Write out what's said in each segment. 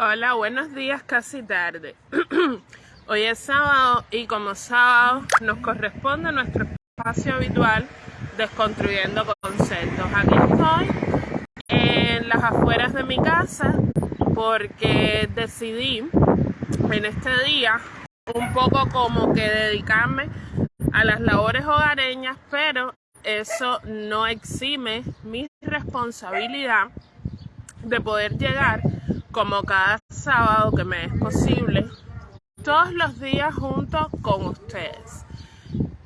Hola, buenos días, casi tarde. Hoy es sábado y como sábado nos corresponde nuestro espacio habitual Desconstruyendo Conceptos. Aquí estoy en las afueras de mi casa porque decidí en este día un poco como que dedicarme a las labores hogareñas, pero eso no exime mi responsabilidad de poder llegar como cada sábado que me es posible todos los días junto con ustedes.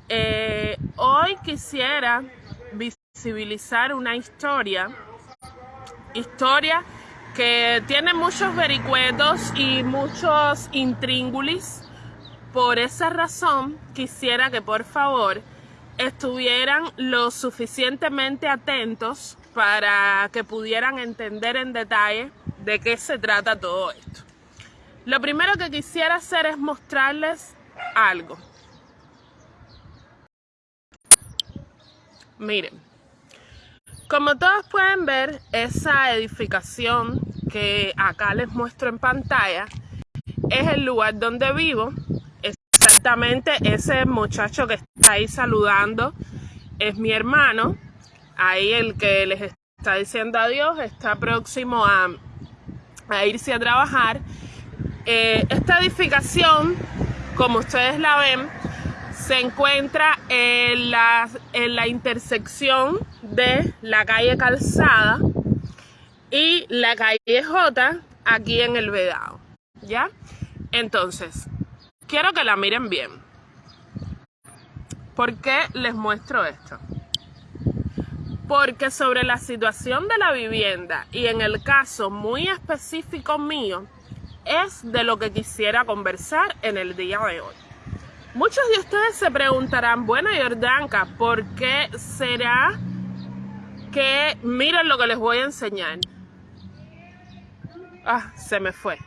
Eh, hoy quisiera visibilizar una historia, historia que tiene muchos vericuetos y muchos intríngulis. Por esa razón quisiera que por favor estuvieran lo suficientemente atentos para que pudieran entender en detalle de qué se trata todo esto. Lo primero que quisiera hacer es mostrarles algo. Miren, como todos pueden ver, esa edificación que acá les muestro en pantalla es el lugar donde vivo. Exactamente ese muchacho que está ahí saludando es mi hermano. Ahí el que les está diciendo adiós está próximo a, a irse a trabajar. Eh, esta edificación, como ustedes la ven, se encuentra en la, en la intersección de la calle Calzada y la calle J aquí en el Vedado. ¿Ya? Entonces, quiero que la miren bien. ¿Por qué les muestro esto? Porque sobre la situación de la vivienda y en el caso muy específico mío, es de lo que quisiera conversar en el día de hoy. Muchos de ustedes se preguntarán, bueno Jordanka, ¿por qué será que miren lo que les voy a enseñar? Ah, se me fue.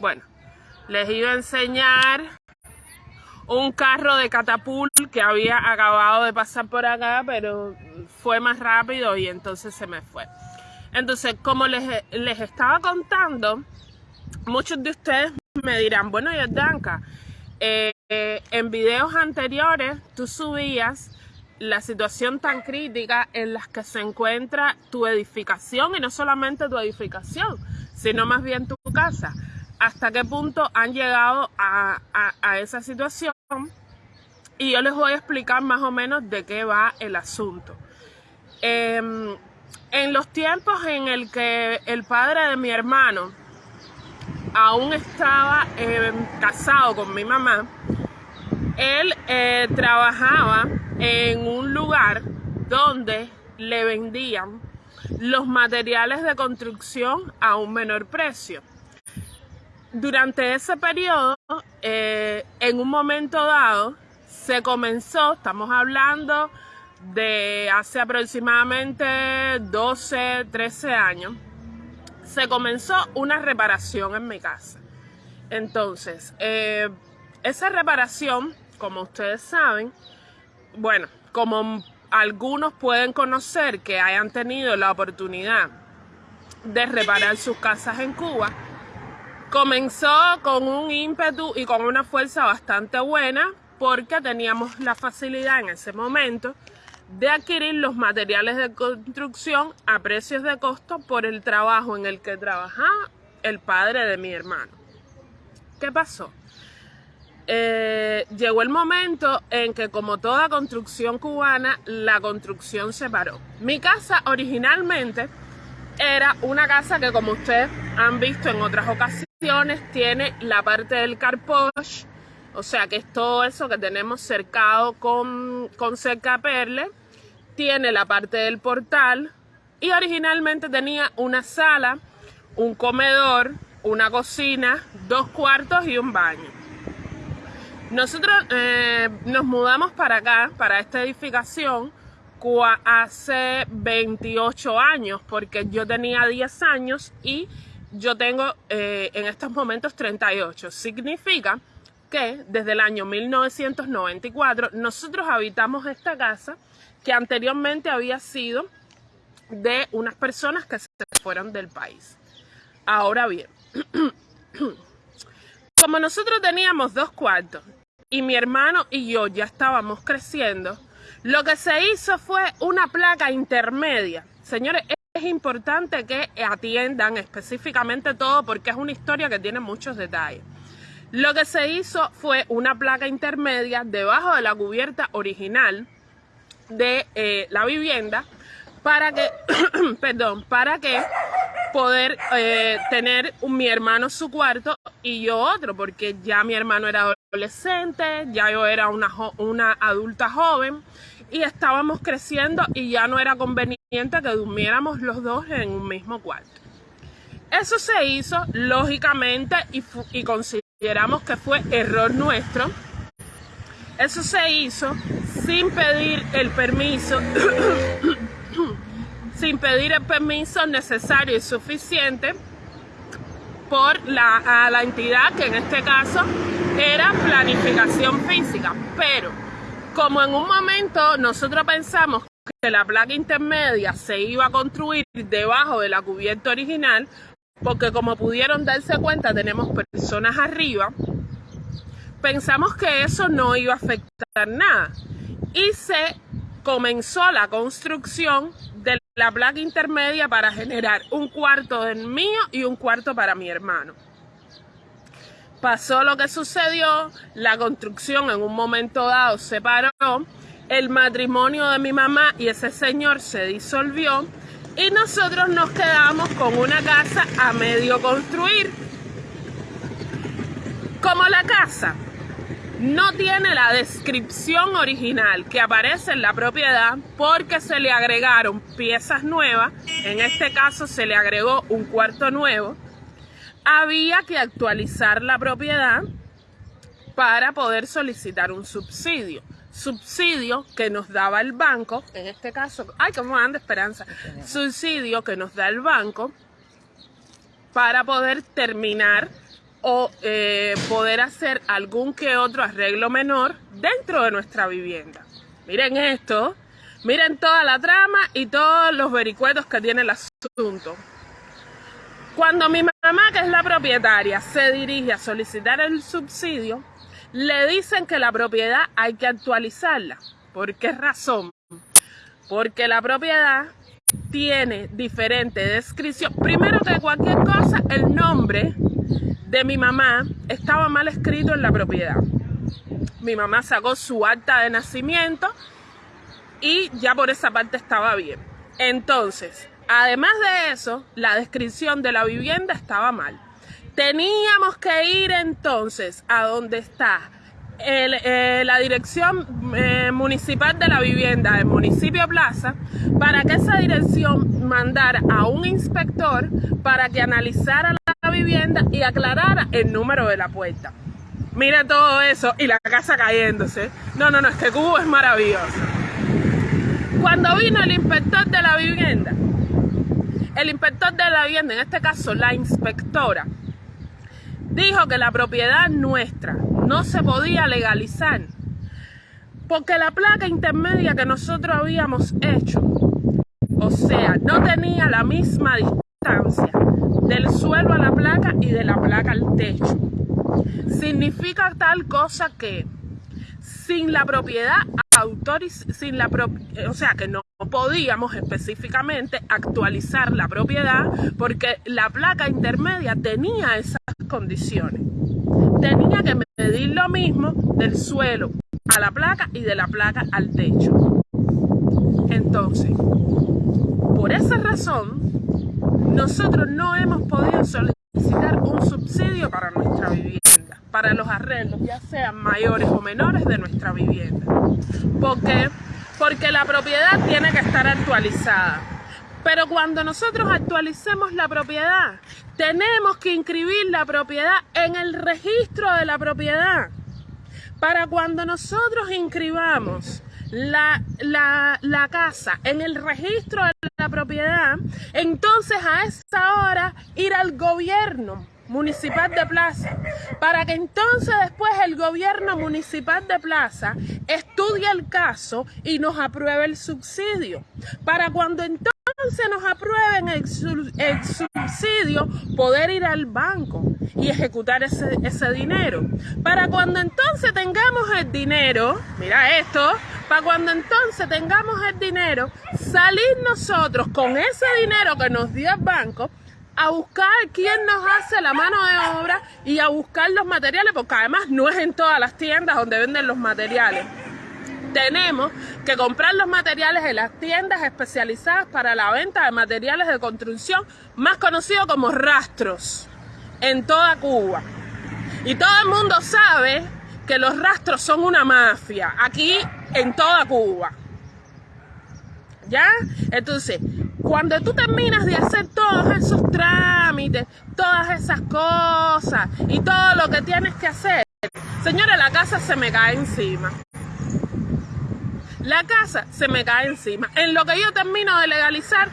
Bueno, les iba a enseñar un carro de catapult que había acabado de pasar por acá, pero fue más rápido y entonces se me fue. Entonces, como les, les estaba contando, muchos de ustedes me dirán, bueno, Yordanka, eh, eh, en videos anteriores tú subías la situación tan crítica en la que se encuentra tu edificación y no solamente tu edificación, sino más bien tu casa. ¿Hasta qué punto han llegado a, esa situación? Y yo les voy a explicar más o menos de qué va el asunto. Em, en los tiempos en el que el padre de mi hermano aún estaba eh, casado con mi mamá, él eh, trabajaba en un lugar donde le vendían los materiales de construcción a un menor precio. Durante ese periodo, eh, en un momento dado, se comenzó, estamos hablando de hace aproximadamente 12, 13 años, se comenzó una reparación en mi casa. Entonces, eh, esa reparación, como ustedes saben, bueno, como algunos pueden conocer que hayan tenido la oportunidad de reparar sus casas en Cuba, comenzó con un ímpetu y con una fuerza bastante buena porque teníamos la facilidad en ese momento de adquirir los materiales de construcción a precios de costo por el trabajo en el que trabajaba el padre de mi hermano. ¿Qué pasó? Eh, llegó el momento en que como toda construcción cubana, la construcción se paró. Mi casa originalmente era una casa que como ustedes han visto en otras ocasiones, tiene la parte del carpoche, o sea que es todo eso que tenemos cercado con, con cerca perle. Tiene la parte del portal y originalmente tenía una sala, un comedor, una cocina, dos cuartos y un baño. Nosotros eh, nos mudamos para acá, para esta edificación, hace 28 años, porque yo tenía 10 años y yo tengo eh, en estos momentos 38. Significa que desde el año 1994 nosotros habitamos esta casa que anteriormente había sido de unas personas que se fueron del país. Ahora bien, como nosotros teníamos dos cuartos y mi hermano y yo ya estábamos creciendo, lo que se hizo fue una placa intermedia. Señores, es importante que atiendan específicamente todo porque es una historia que tiene muchos detalles. Lo que se hizo fue una placa intermedia debajo de la cubierta original de eh, la vivienda para que, perdón, para que poder eh, tener mi hermano su cuarto y yo otro, porque ya mi hermano era adolescente, ya yo era una, una adulta joven y estábamos creciendo y ya no era conveniente que durmiéramos los dos en un mismo cuarto. Eso se hizo lógicamente y, y consideramos que fue error nuestro. Eso se hizo sin pedir el permiso, sin pedir el permiso necesario y suficiente por la, a la entidad que en este caso era planificación física. Pero como en un momento nosotros pensamos que la placa intermedia se iba a construir debajo de la cubierta original, porque como pudieron darse cuenta tenemos personas arriba, pensamos que eso no iba a afectar nada. Y se comenzó la construcción de la placa intermedia para generar un cuarto del mío y un cuarto para mi hermano. Pasó lo que sucedió, la construcción en un momento dado se paró el matrimonio de mi mamá y ese señor se disolvió y nosotros nos quedamos con una casa a medio construir. Como la casa no tiene la descripción original que aparece en la propiedad porque se le agregaron piezas nuevas, en este caso se le agregó un cuarto nuevo, había que actualizar la propiedad para poder solicitar un subsidio. Subsidio que nos daba el banco, en este caso, ay, cómo anda esperanza, subsidio que nos da el banco para poder terminar o eh, poder hacer algún que otro arreglo menor dentro de nuestra vivienda. Miren esto, miren toda la trama y todos los vericuetos que tiene el asunto. Cuando mi mamá, que es la propietaria, se dirige a solicitar el subsidio, le dicen que la propiedad hay que actualizarla. ¿Por qué razón? Porque la propiedad tiene diferente descripción. Primero que cualquier cosa, el nombre de mi mamá estaba mal escrito en la propiedad. Mi mamá sacó su acta de nacimiento y ya por esa parte estaba bien. Entonces, además de eso, la descripción de la vivienda estaba mal. Teníamos que ir entonces a donde está eh, la dirección eh, municipal de la vivienda del municipio Plaza para que esa dirección mandara a un inspector para que analizara la vivienda y aclarara el número de la puerta. Mira todo eso y la casa cayéndose. No, no, no, este cubo es maravilloso. Cuando vino el inspector de la vivienda, el inspector de la vivienda, en este caso la inspectora, dijo que la propiedad nuestra no se podía legalizar porque la placa intermedia que nosotros habíamos hecho, o sea, no tenía la misma distancia del suelo a la placa y de la placa al techo. Significa tal cosa que sin la propiedad autoriz sin la o sea que no podíamos específicamente actualizar la propiedad porque la placa intermedia tenía esas condiciones. Tenía que medir lo mismo del suelo a la placa y de la placa al techo. Entonces, por esa razón, nosotros no hemos podido solicitar un subsidio para nuestra vivienda, para los arreglos, ya sean mayores o menores de nuestra vivienda. Porque porque la propiedad tiene que estar actualizada. Pero cuando nosotros actualicemos la propiedad, tenemos que inscribir la propiedad en el registro de la propiedad. Para cuando nosotros inscribamos la, la, casa en el registro de propiedad, entonces a esa hora ir al gobierno municipal de Plaza, para que entonces después el gobierno municipal de Plaza estudie el caso y nos apruebe el subsidio. Para cuando entonces nos aprueben el, subsidio, subsidio poder ir al banco y ejecutar ese, ese dinero. Para cuando entonces tengamos el dinero, mira esto, para cuando entonces tengamos el dinero, salir nosotros con ese dinero que nos dio el banco a buscar quién nos hace la mano de obra y a buscar los materiales, porque además no es en todas las tiendas donde venden los materiales. Tenemos que comprar los materiales en las tiendas especializadas para la venta de materiales de construcción, más conocido como rastros, en toda Cuba. Y todo el mundo sabe que los rastros son una mafia, aquí en toda Cuba. ¿Ya? Entonces, cuando tú terminas de hacer todos esos trámites, todas esas cosas y todo lo que tienes que hacer, señora, la casa se me cae encima. La casa se me cae encima. En lo que yo termino de legalizar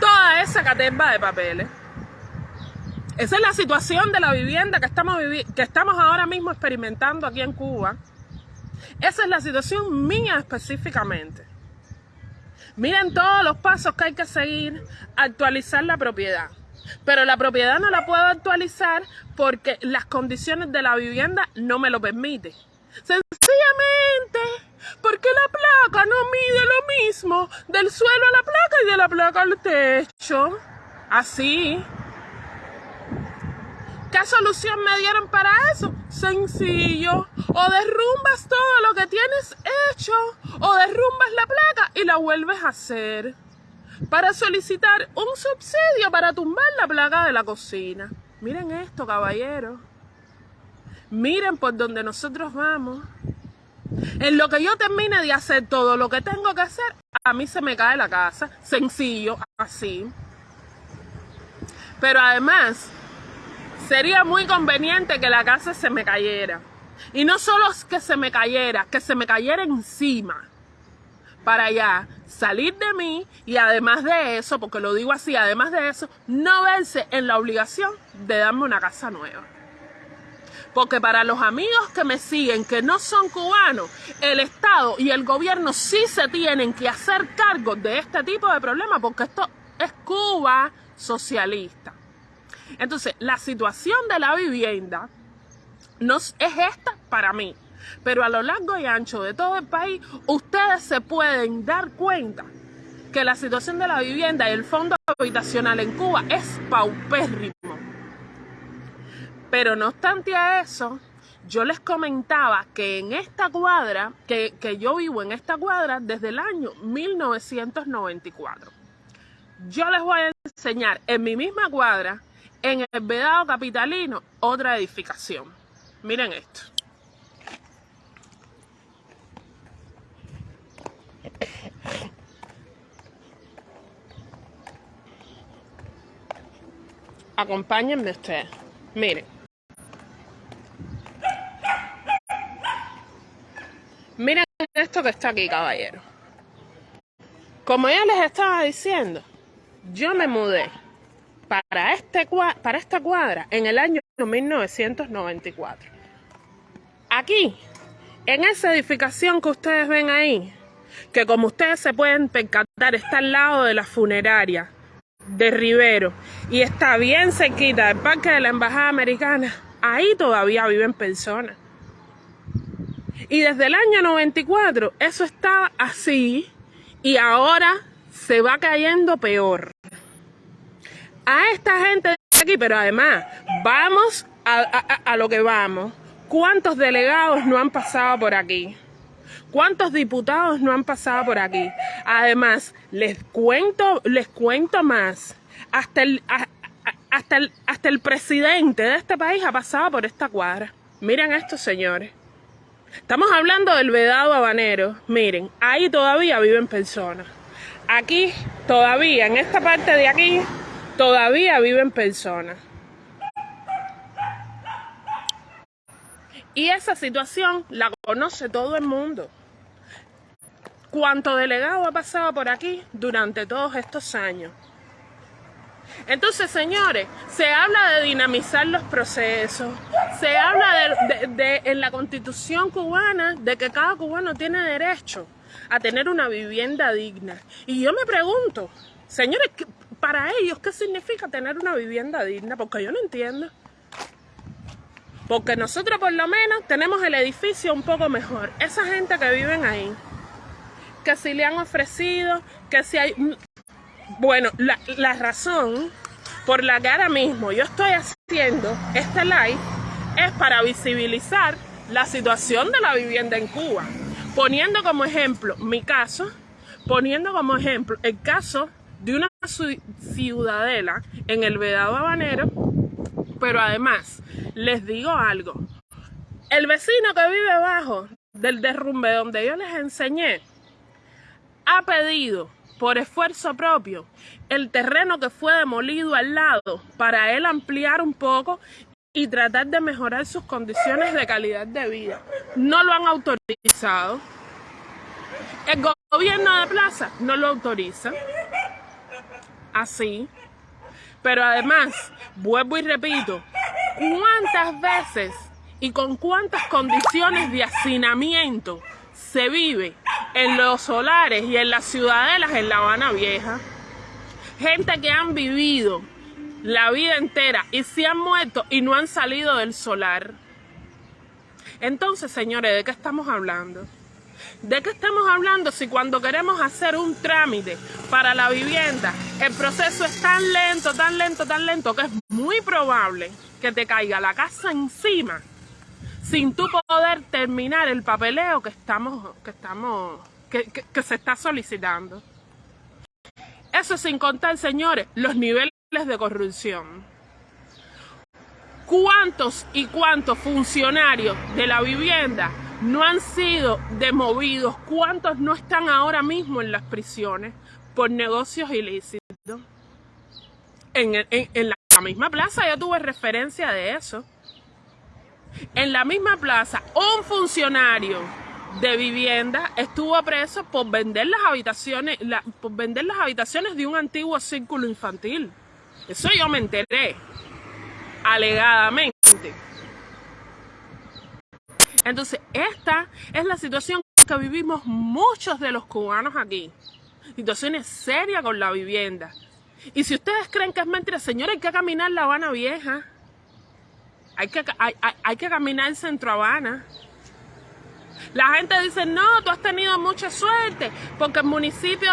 toda esa caterva de papeles. Esa es la situación de la vivienda que estamos, que estamos ahora mismo experimentando aquí en Cuba. Esa es la situación mía específicamente. Miren todos los pasos que hay que seguir, actualizar la propiedad. Pero la propiedad no la puedo actualizar porque las condiciones de la vivienda no me lo permiten. Sencillamente porque la placa no mide lo mismo del suelo a la placa y de la placa al techo. Así. ¿Qué solución me dieron para eso? Sencillo. O derrumbas todo lo que tienes hecho, o derrumbas la placa y la vuelves a hacer. Para solicitar un subsidio para tumbar la placa de la cocina. Miren esto, caballero. Miren por donde nosotros vamos. En lo que yo termine de hacer todo lo que tengo que hacer, a mí se me cae la casa. Sencillo, así. Pero además, sería muy conveniente que la casa se me cayera. Y no solo que se me cayera, que se me cayera encima. Para ya salir de mí y además de eso, porque lo digo así, además de eso, no verse en la obligación de darme una casa nueva. Porque para los amigos que me siguen, que no son cubanos, el Estado y el gobierno sí se tienen que hacer cargo de este tipo de problemas, porque esto es Cuba socialista. Entonces, la situación de la vivienda no es esta para mí. Pero a lo largo y ancho de todo el país, ustedes se pueden dar cuenta que la situación de la vivienda y el fondo habitacional en Cuba es paupérrimo. Pero no obstante a eso, yo les comentaba que en esta cuadra, que, que yo vivo en esta cuadra desde el año 1994. Yo les voy a enseñar en mi misma cuadra en el Vedado Capitalino, otra edificación. Miren esto. Acompáñenme ustedes. Miren. Miren esto que está aquí, caballero. Como ya les estaba diciendo, yo me mudé para, este, para esta cuadra en el año 1994. Aquí, en esa edificación que ustedes ven ahí, que como ustedes se pueden percatar, está al lado de la funeraria de Rivero y está bien cerquita del parque de la Embajada Americana, ahí todavía viven personas. Y desde el año 94 eso está así y ahora se va cayendo peor a esta gente de aquí, pero además, vamos a, lo que vamos. ¿Cuántos delegados no han pasado por aquí? ¿Cuántos diputados no han pasado por aquí? Además, les cuento, les cuento más. Hasta el, hasta el, hasta el presidente de este país ha pasado por esta cuadra. Miren a estos señores. Estamos hablando del vedado habanero. Miren, ahí todavía viven personas. Aquí, todavía, en esta parte de aquí, todavía viven personas. Y esa situación la conoce todo el mundo. ¿Cuánto delegado ha pasado por aquí durante todos estos años? Entonces, señores, se habla de dinamizar los procesos, se habla de, en la constitución cubana de que cada cubano tiene derecho a tener una vivienda digna. Y yo me pregunto, señores, para ellos, ¿qué significa tener una vivienda digna? Porque yo no entiendo. Porque nosotros por lo menos tenemos el edificio un poco mejor. Esa gente que viven ahí, que si le han ofrecido, que si hay... Bueno, la, la razón por la que ahora mismo yo estoy haciendo este live es para visibilizar la situación de la vivienda en Cuba. Poniendo como ejemplo mi caso, poniendo como ejemplo el caso de una ciudadela en el Vedado Habanero, pero además les digo algo, el vecino que vive abajo del derrumbe donde yo les enseñé, ha pedido por esfuerzo propio el terreno que fue demolido al lado para él ampliar un poco y tratar de mejorar sus condiciones de calidad de vida. No lo han autorizado. El gobierno de Plaza no lo autoriza. Así. Pero además, vuelvo y repito, ¿cuántas veces y con cuántas condiciones de hacinamiento se vive en los solares y en las ciudadelas en La Habana Vieja? Gente que han vivido la vida entera y se han muerto y no han salido del solar. Entonces, señores, ¿de qué estamos hablando? ¿De qué estamos hablando si cuando queremos hacer un trámite para la vivienda, el proceso es tan lento, tan lento, tan lento, que es muy probable que te caiga la casa encima sin tú poder terminar el papeleo que estamos, que estamos, que, se está solicitando? Eso sin contar, señores, los niveles de corrupción. ¿Cuántos y cuántos funcionarios de la vivienda no han sido demovidos? ¿Cuántos no están ahora mismo en las prisiones por negocios ilícitos? En, en, la misma plaza ya tuve referencia de eso. En la misma plaza, un funcionario de vivienda estuvo preso por vender las habitaciones, por vender las habitaciones de un antiguo círculo infantil. Eso yo me enteré, alegadamente. Entonces, esta es la situación que vivimos muchos de los cubanos aquí. Situaciones serias con la vivienda. Y si ustedes creen que es mentira, señores, hay que caminar La Habana Vieja. Hay que, hay, hay que caminar Centro Habana. La gente dice, no, tú has tenido mucha suerte, porque el municipio,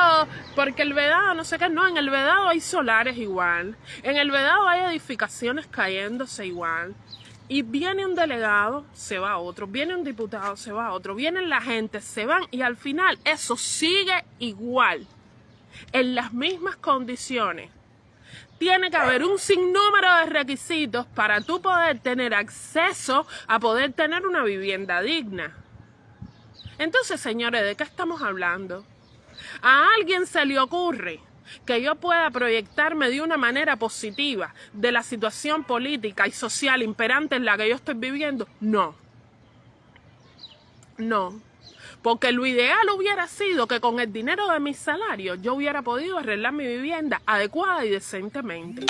porque el Vedado, no sé qué, no, en el Vedado hay solares igual, en el Vedado hay edificaciones cayéndose igual. Y viene un delegado, se va otro, viene un diputado, se va otro, vienen la gente, se van y al final eso sigue igual, en las mismas condiciones. Tiene que haber un sinnúmero de requisitos para tú poder tener acceso a poder tener una vivienda digna. Entonces, señores, ¿de qué estamos hablando? A alguien se le ocurre que yo pueda proyectarme de una manera positiva de la situación política y social imperante en la que yo estoy viviendo. No. No. Porque lo ideal hubiera sido que con el dinero de mis salarios yo hubiera podido arreglar mi vivienda adecuada y decentemente.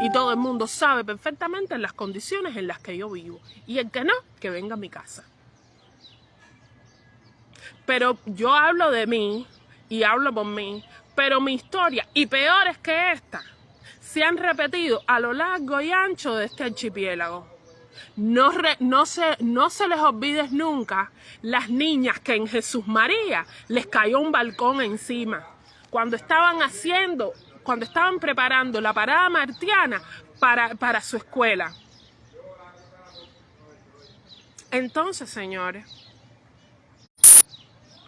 Y todo el mundo sabe perfectamente las condiciones en las que yo vivo. Y el que no, que venga a mi casa. Pero yo hablo de mí y hablo por mí, pero mi historia, y peores que esta, se han repetido a lo largo y ancho de este archipiélago. No, se, no se les olvide nunca las niñas que en Jesús María les cayó un balcón encima. Cuando estaban haciendo, cuando estaban preparando la parada martiana para, para su escuela. Entonces, señores,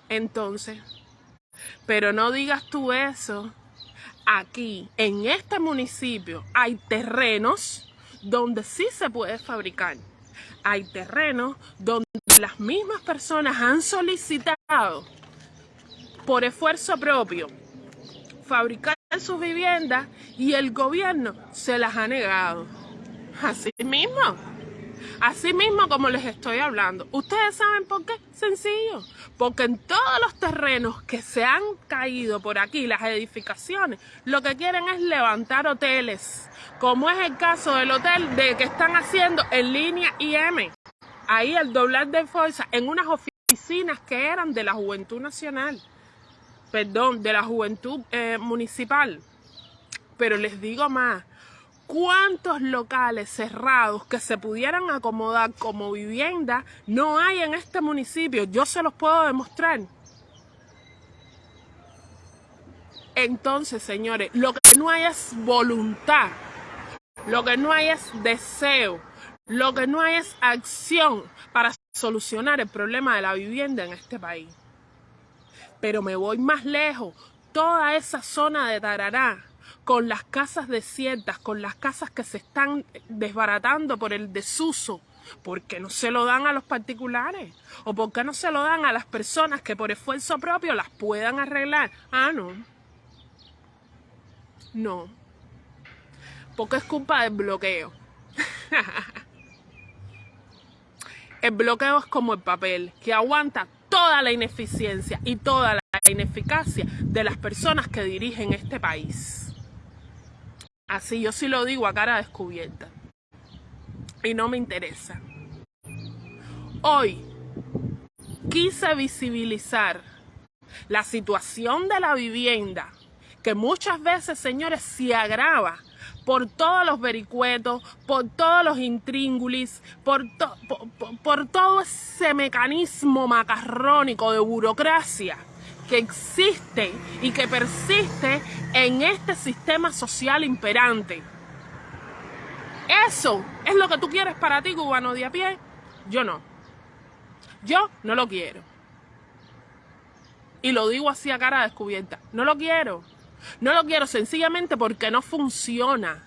entonces, pero no digas tú eso. Aquí, en este municipio, hay terrenos donde sí se puede fabricar. Hay terrenos donde las mismas personas han solicitado por esfuerzo propio fabricar sus viviendas y el gobierno se las ha negado. Así mismo. Así mismo como les estoy hablando. ¿Ustedes saben por qué? Sencillo. Porque en todos los terrenos que se han caído por aquí, las edificaciones, lo que quieren es levantar hoteles. Como es el caso del hotel de que están haciendo en línea IM. Ahí el doblar de fuerza en unas oficinas que eran de la Juventud Nacional. Perdón, de la Juventud eh, Municipal. Pero les digo más, ¿cuántos locales cerrados que se pudieran acomodar como vivienda no hay en este municipio? Yo se los puedo demostrar. Entonces, señores, lo que no hay es voluntad, lo que no hay es deseo, lo que no hay es acción para solucionar el problema de la vivienda en este país. Pero me voy más lejos, toda esa zona de Tarará, con las casas desiertas, con las casas que se están desbaratando por el desuso, ¿por qué no se lo dan a los particulares? ¿O por qué no se lo dan a las personas que por esfuerzo propio las puedan arreglar? Ah, no. No. Porque es culpa del bloqueo. el bloqueo es como el papel, que aguanta toda la ineficiencia y toda la ineficacia de las personas que dirigen este país. Así yo sí lo digo a cara descubierta. Y no me interesa. Hoy quise visibilizar la situación de la vivienda que muchas veces, señores, se agrava por todos los vericuetos, por todos los intríngulis, por, por, todo ese mecanismo macarrónico de burocracia que existe y que persiste en este sistema social imperante. Eso es lo que tú quieres para ti, cubano de a pie. Yo no. Yo no lo quiero. Y lo digo así a cara descubierta. No lo quiero. No lo quiero sencillamente porque no funciona.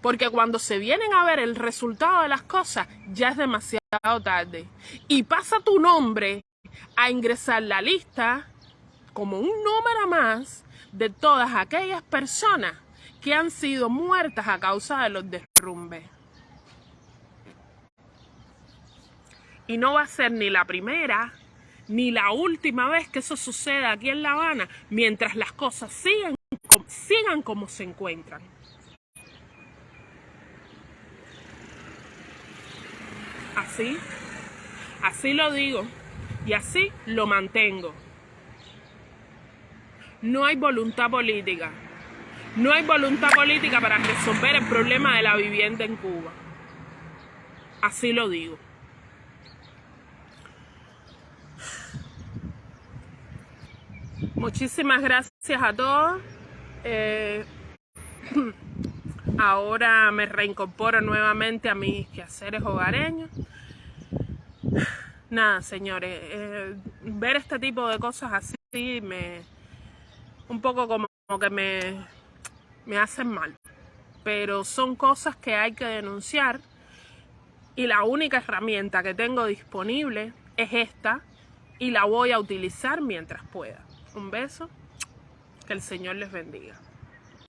Porque cuando se vienen a ver el resultado de las cosas, ya es demasiado tarde. Y pasa tu nombre a ingresar la lista como un número más de todas aquellas personas que han sido muertas a causa de los derrumbes. Y no va a ser ni la primera ni la última vez que eso suceda aquí en La Habana mientras las cosas sigan, sigan como se encuentran. Así, así lo digo y así lo mantengo. No hay voluntad política. No hay voluntad política para resolver el problema de la vivienda en Cuba. Así lo digo. Muchísimas gracias a todos. Eh, ahora me reincorporo nuevamente a mis quehaceres hogareños. Nada, señores, eh, ver este tipo de cosas así me un poco como, que me, me hacen mal. Pero son cosas que hay que denunciar y la única herramienta que tengo disponible es esta y la voy a utilizar mientras pueda. Un beso. Que el Señor les bendiga.